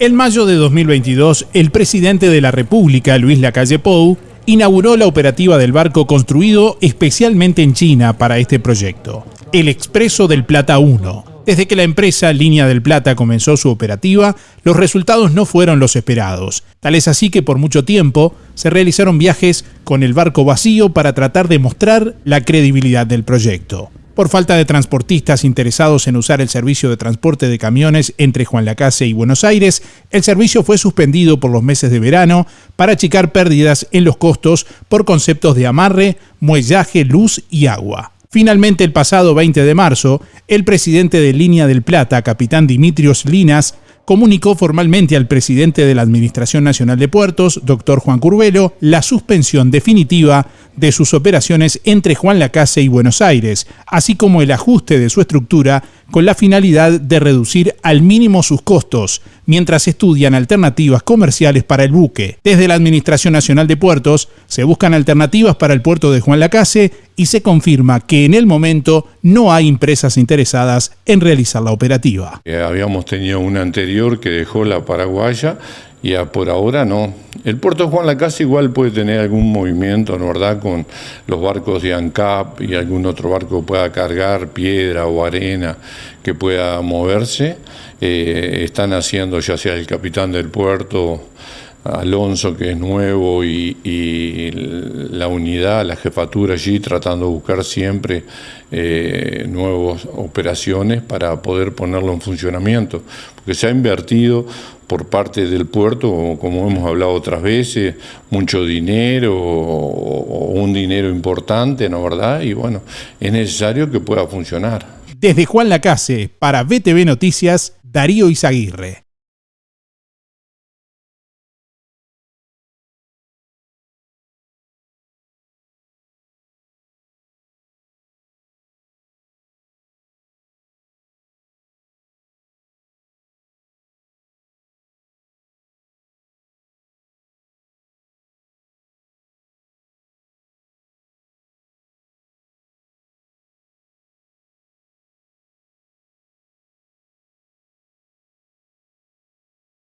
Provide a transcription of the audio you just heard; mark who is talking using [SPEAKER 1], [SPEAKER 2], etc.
[SPEAKER 1] En mayo de 2022, el presidente de la República, Luis Lacalle Pou, inauguró la operativa del barco construido especialmente en China para este proyecto, el Expreso del Plata 1. Desde que la empresa Línea del Plata comenzó su operativa, los resultados no fueron los esperados. Tal es así que por mucho tiempo se realizaron viajes con el barco vacío para tratar de mostrar la credibilidad del proyecto. Por falta de transportistas interesados en usar el servicio de transporte de camiones entre Juan Lacase y Buenos Aires, el servicio fue suspendido por los meses de verano para achicar pérdidas en los costos por conceptos de amarre, muellaje, luz y agua. Finalmente, el pasado 20 de marzo, el presidente de Línea del Plata, capitán Dimitrios Linas, comunicó formalmente al presidente de la Administración Nacional de Puertos, doctor Juan Curvelo, la suspensión definitiva de sus operaciones entre Juan Lacase y Buenos Aires, así como el ajuste de su estructura con la finalidad de reducir al mínimo sus costos, mientras estudian alternativas comerciales para el buque. Desde la Administración Nacional de Puertos se buscan alternativas para el puerto de Juan Lacase y se confirma que en el momento no hay empresas interesadas en realizar la operativa.
[SPEAKER 2] Eh, habíamos tenido una anterior que dejó la paraguaya y por ahora no. El puerto Juan Lacase igual puede tener algún movimiento, ¿no verdad?, con los barcos de ANCAP y algún otro barco que pueda cargar piedra o arena que pueda moverse. Eh, están haciendo ya sea el capitán del puerto, Alonso, que es nuevo, y, la unidad, la jefatura allí, tratando de buscar siempre eh, nuevas operaciones para poder ponerlo en funcionamiento. Porque se ha invertido por parte del puerto, como hemos hablado otras veces, mucho dinero o un dinero importante, ¿no verdad? Y bueno, es necesario que pueda funcionar.
[SPEAKER 1] Desde Juan Lacase, para BTV Noticias, Darío Izaguirre.